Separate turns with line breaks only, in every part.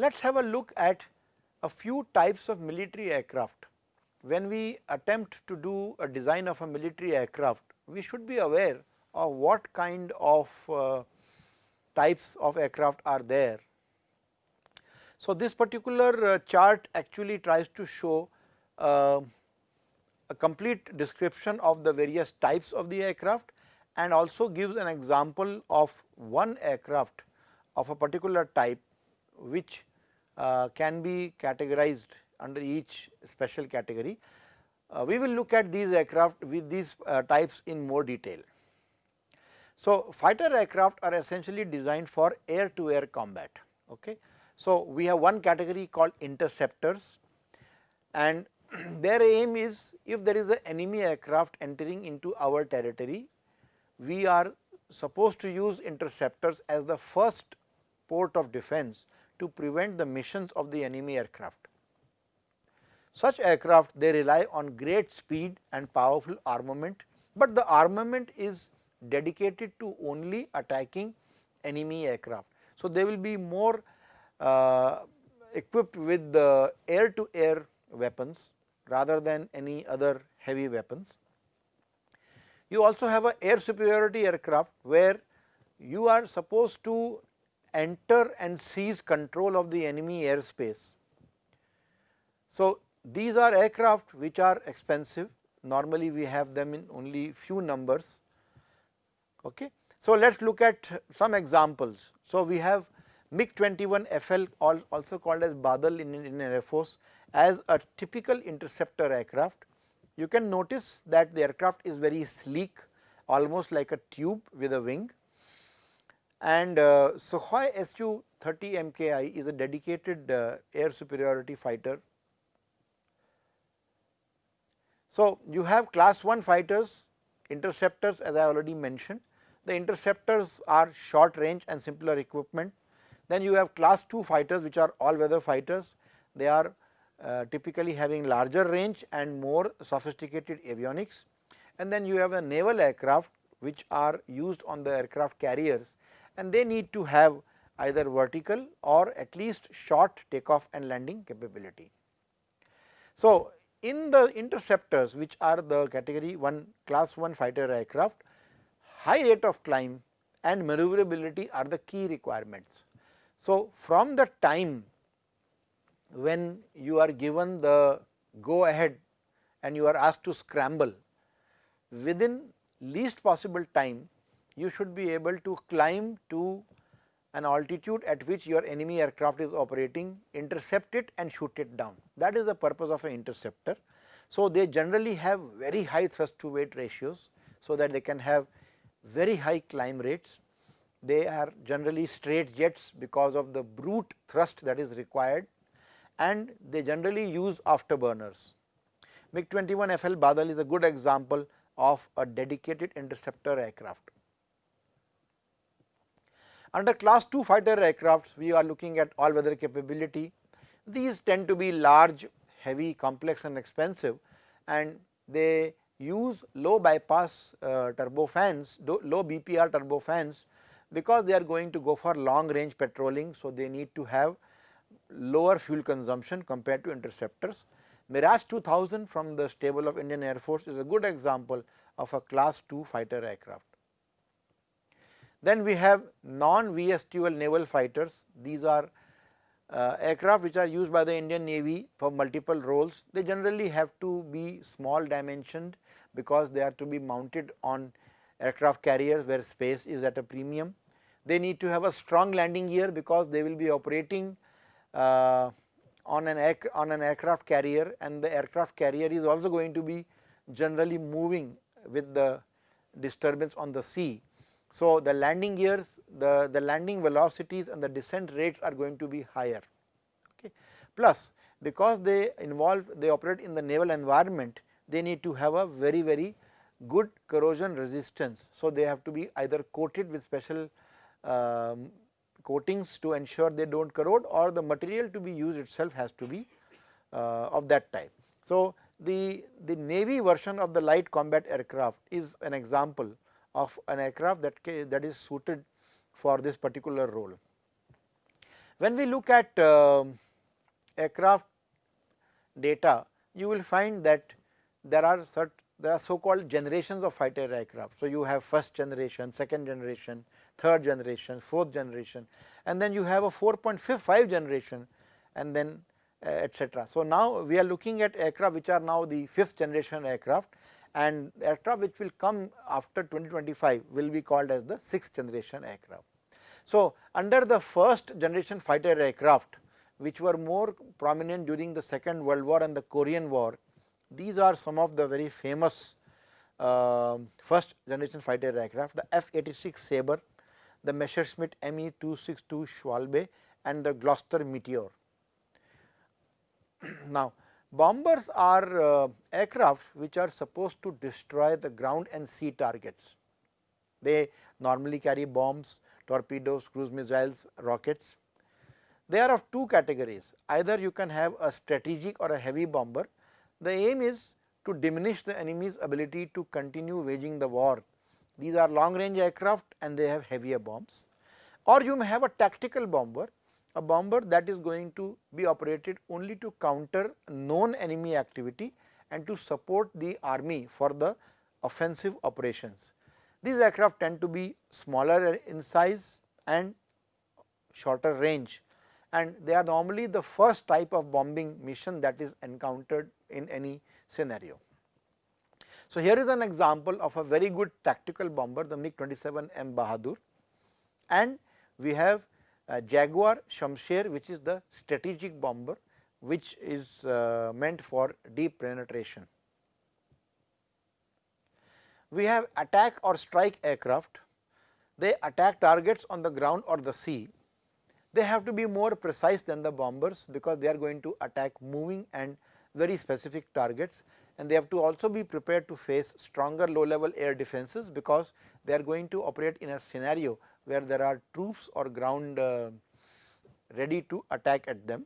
Let us have a look at a few types of military aircraft. When we attempt to do a design of a military aircraft, we should be aware of what kind of uh, types of aircraft are there. So, this particular uh, chart actually tries to show uh, a complete description of the various types of the aircraft and also gives an example of one aircraft of a particular type which can be categorized under each special category. Uh, we will look at these aircraft with these uh, types in more detail. So, fighter aircraft are essentially designed for air to air combat. Okay. So, we have one category called interceptors and their aim is if there is an enemy aircraft entering into our territory, we are supposed to use interceptors as the first port of defense to prevent the missions of the enemy aircraft. Such aircraft they rely on great speed and powerful armament, but the armament is dedicated to only attacking enemy aircraft. So, they will be more uh, equipped with the air to air weapons rather than any other heavy weapons. You also have a air superiority aircraft where you are supposed to enter and seize control of the enemy airspace. So, these are aircraft which are expensive normally we have them in only few numbers. Okay. So, let us look at some examples. So, we have MiG 21 FL also called as Badal in Indian Air Force as a typical interceptor aircraft. You can notice that the aircraft is very sleek almost like a tube with a wing and uh, Sukhoi Su 30 MKI is a dedicated uh, air superiority fighter. So, you have class 1 fighters interceptors as I already mentioned. The interceptors are short range and simpler equipment. Then you have class 2 fighters which are all weather fighters. They are uh, typically having larger range and more sophisticated avionics. And then you have a naval aircraft which are used on the aircraft carriers and they need to have either vertical or at least short takeoff and landing capability. So, in the interceptors which are the category 1 class 1 fighter aircraft, high rate of climb and maneuverability are the key requirements. So, from the time when you are given the go ahead and you are asked to scramble within least possible time you should be able to climb to an altitude at which your enemy aircraft is operating, intercept it and shoot it down. That is the purpose of an interceptor. So, they generally have very high thrust to weight ratios, so that they can have very high climb rates. They are generally straight jets because of the brute thrust that is required and they generally use afterburners. MiG 21 FL Badal is a good example of a dedicated interceptor aircraft. Under class 2 fighter aircrafts, we are looking at all weather capability. These tend to be large, heavy, complex and expensive and they use low bypass uh, turbofans, low BPR turbofans because they are going to go for long range patrolling. So, they need to have lower fuel consumption compared to interceptors. Mirage 2000 from the stable of Indian Air Force is a good example of a class 2 fighter aircraft. Then we have non VSTOL naval fighters, these are uh, aircraft which are used by the Indian Navy for multiple roles. They generally have to be small dimensioned because they are to be mounted on aircraft carriers where space is at a premium. They need to have a strong landing gear because they will be operating uh, on an air, on an aircraft carrier and the aircraft carrier is also going to be generally moving with the disturbance on the sea. So, the landing gears, the, the landing velocities and the descent rates are going to be higher. Okay. Plus, because they involve, they operate in the naval environment, they need to have a very, very good corrosion resistance. So, they have to be either coated with special um, coatings to ensure they do not corrode or the material to be used itself has to be uh, of that type. So, the, the Navy version of the light combat aircraft is an example of an aircraft that, that is suited for this particular role. When we look at uh, aircraft data, you will find that there are certain there are so called generations of fighter aircraft. So, you have first generation, second generation, third generation, fourth generation and then you have a 4.55 generation and then uh, etc. So, now we are looking at aircraft which are now the fifth generation aircraft and aircraft which will come after 2025 will be called as the sixth generation aircraft. So, under the first generation fighter aircraft which were more prominent during the second world war and the Korean war, these are some of the very famous uh, first generation fighter aircraft, the F-86 Sabre, the Messerschmitt Me-262 Schwalbe and the Gloster Meteor. now, bombers are uh, aircraft which are supposed to destroy the ground and sea targets. They normally carry bombs, torpedoes, cruise missiles, rockets. They are of two categories, either you can have a strategic or a heavy bomber. The aim is to diminish the enemy's ability to continue waging the war. These are long range aircraft and they have heavier bombs or you may have a tactical bomber a bomber that is going to be operated only to counter known enemy activity and to support the army for the offensive operations. These aircraft tend to be smaller in size and shorter range and they are normally the first type of bombing mission that is encountered in any scenario. So, here is an example of a very good tactical bomber the MiG 27 M Bahadur and we have Jaguar Shamsher which is the strategic bomber which is uh, meant for deep penetration. We have attack or strike aircraft, they attack targets on the ground or the sea. They have to be more precise than the bombers because they are going to attack moving and very specific targets and they have to also be prepared to face stronger low level air defenses because they are going to operate in a scenario where there are troops or ground uh, ready to attack at them.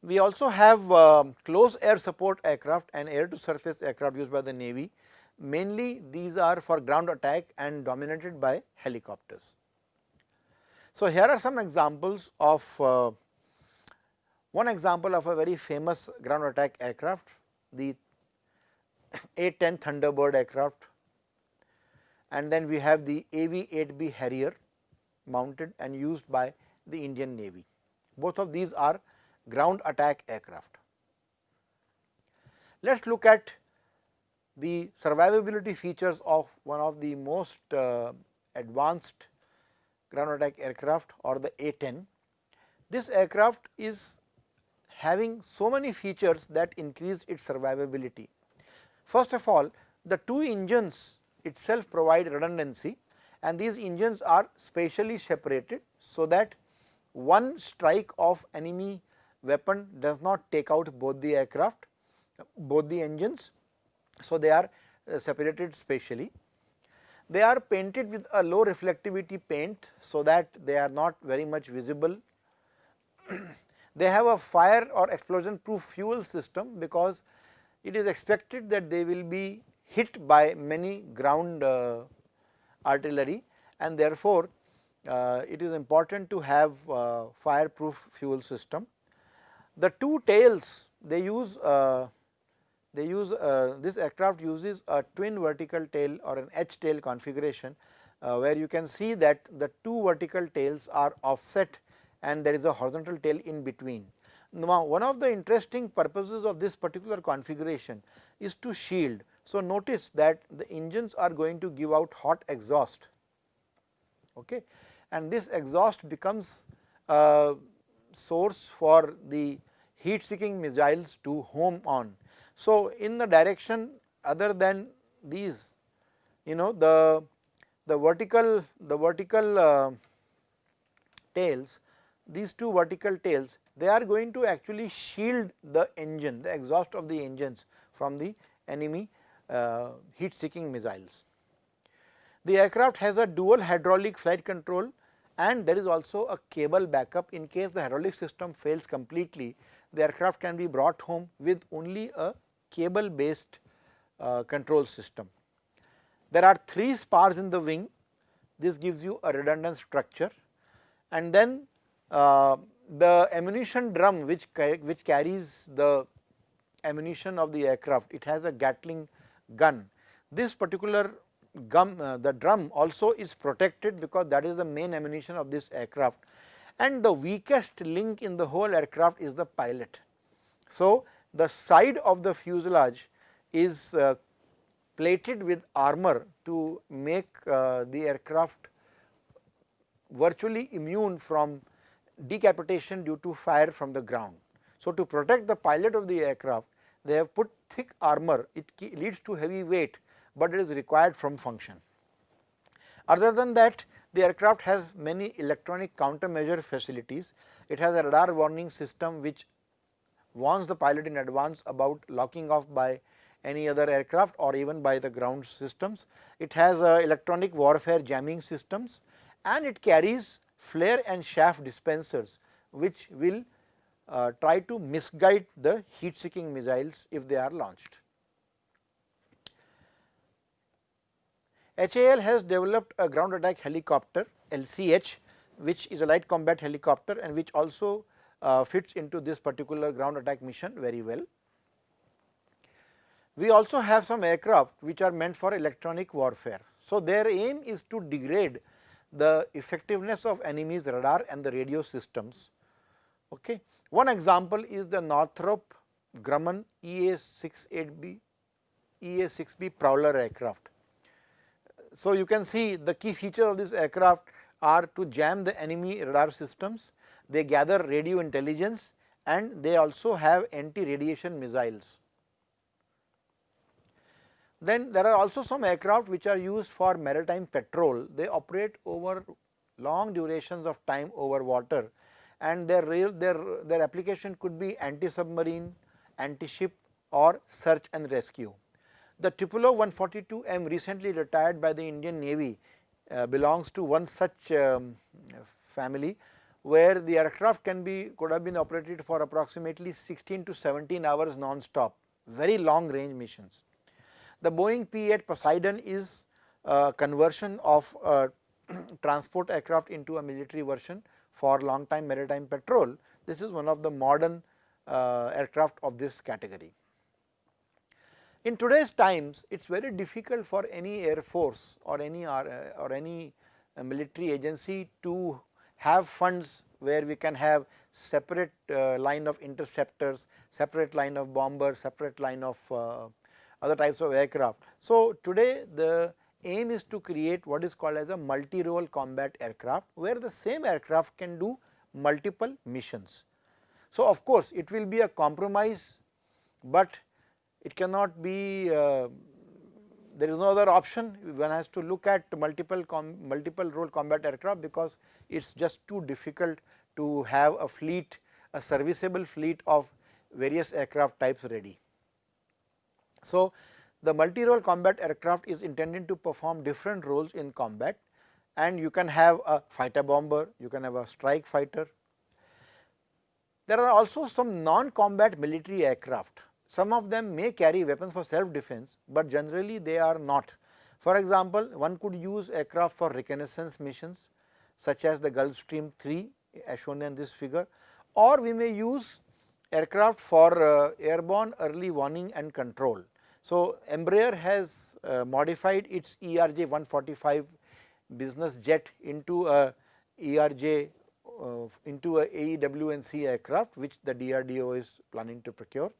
We also have uh, close air support aircraft and air to surface aircraft used by the navy mainly these are for ground attack and dominated by helicopters. So, here are some examples of uh, one example of a very famous ground attack aircraft the A-10 Thunderbolt aircraft and then we have the AV-8B Harrier mounted and used by the Indian Navy. Both of these are ground attack aircraft. Let us look at the survivability features of one of the most uh, advanced ground attack aircraft or the A-10. This aircraft is having so many features that increase its survivability. First of all, the two engines itself provide redundancy and these engines are spatially separated so that one strike of enemy weapon does not take out both the aircraft, both the engines. So, they are uh, separated spatially. They are painted with a low reflectivity paint so that they are not very much visible. they have a fire or explosion proof fuel system because it is expected that they will be hit by many ground uh, artillery and therefore, uh, it is important to have uh, fireproof fuel system. The two tails they use uh, they use uh, this aircraft uses a twin vertical tail or an H tail configuration uh, where you can see that the two vertical tails are offset and there is a horizontal tail in between. Now, one of the interesting purposes of this particular configuration is to shield. So, notice that the engines are going to give out hot exhaust okay. and this exhaust becomes a source for the heat seeking missiles to home on. So, in the direction other than these you know the the vertical the vertical uh, tails these two vertical tails they are going to actually shield the engine the exhaust of the engines from the enemy uh, heat seeking missiles. The aircraft has a dual hydraulic flight control and there is also a cable backup in case the hydraulic system fails completely the aircraft can be brought home with only a cable based uh, control system. There are 3 spars in the wing this gives you a redundant structure and then the ammunition drum which, which carries the ammunition of the aircraft, it has a Gatling gun. This particular gum, uh, the drum also is protected because that is the main ammunition of this aircraft and the weakest link in the whole aircraft is the pilot. So, the side of the fuselage is uh, plated with armor to make uh, the aircraft virtually immune from decapitation due to fire from the ground. So, to protect the pilot of the aircraft they have put thick armor it leads to heavy weight, but it is required from function. Other than that the aircraft has many electronic countermeasure facilities. It has a radar warning system which warns the pilot in advance about locking off by any other aircraft or even by the ground systems. It has uh, electronic warfare jamming systems and it carries flare and chaff dispensers which will uh, try to misguide the heat seeking missiles if they are launched. HAL has developed a ground attack helicopter LCH which is a light combat helicopter and which also uh, fits into this particular ground attack mission very well. We also have some aircraft which are meant for electronic warfare. So, their aim is to degrade the effectiveness of enemy's radar and the radio systems. Okay. One example is the Northrop Grumman EA-68B EA-6B Prowler aircraft. So, you can see the key feature of this aircraft are to jam the enemy radar systems, they gather radio intelligence and they also have anti-radiation missiles. Then there are also some aircraft which are used for maritime patrol. They operate over long durations of time over water and their real their their application could be anti-submarine, anti-ship or search and rescue. The Tupolev 142M recently retired by the Indian Navy uh, belongs to one such um, family where the aircraft can be could have been operated for approximately 16 to 17 hours non-stop, very long range missions. The Boeing P-8 Poseidon is a conversion of transport aircraft into a military version for long time maritime patrol. This is one of the modern uh, aircraft of this category. In today's times, it is very difficult for any air force or any or, uh, or any uh, military agency to have funds where we can have separate uh, line of interceptors, separate line of bombers, separate line of uh, other types of aircraft. So, today the aim is to create what is called as a multi-role combat aircraft, where the same aircraft can do multiple missions. So, of course, it will be a compromise, but it cannot be uh, there is no other option one has to look at multiple multiple role combat aircraft because it is just too difficult to have a fleet a serviceable fleet of various aircraft types ready. So, the multi-role combat aircraft is intended to perform different roles in combat and you can have a fighter bomber, you can have a strike fighter. There are also some non-combat military aircraft. Some of them may carry weapons for self defense, but generally they are not. For example, one could use aircraft for reconnaissance missions such as the Gulfstream 3 as shown in this figure or we may use aircraft for uh, airborne early warning and control. So, Embraer has uh, modified its ERJ 145 business jet into a ERJ uh, into a AEW&C aircraft which the DRDO is planning to procure.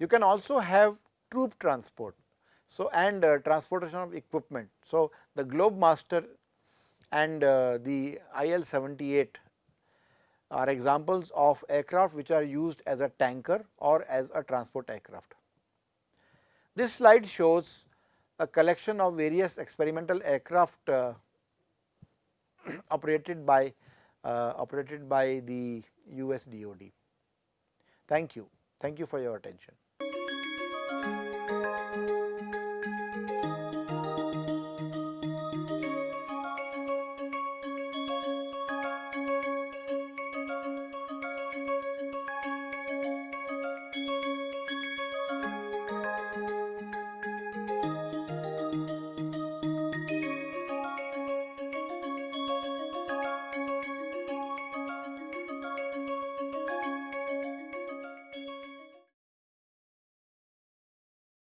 You can also have troop transport so and uh, transportation of equipment. So, the Globemaster and uh, the IL 78 are examples of aircraft which are used as a tanker or as a transport aircraft. This slide shows a collection of various experimental aircraft uh, operated by uh, operated by the US DOD. Thank you. Thank you for your attention.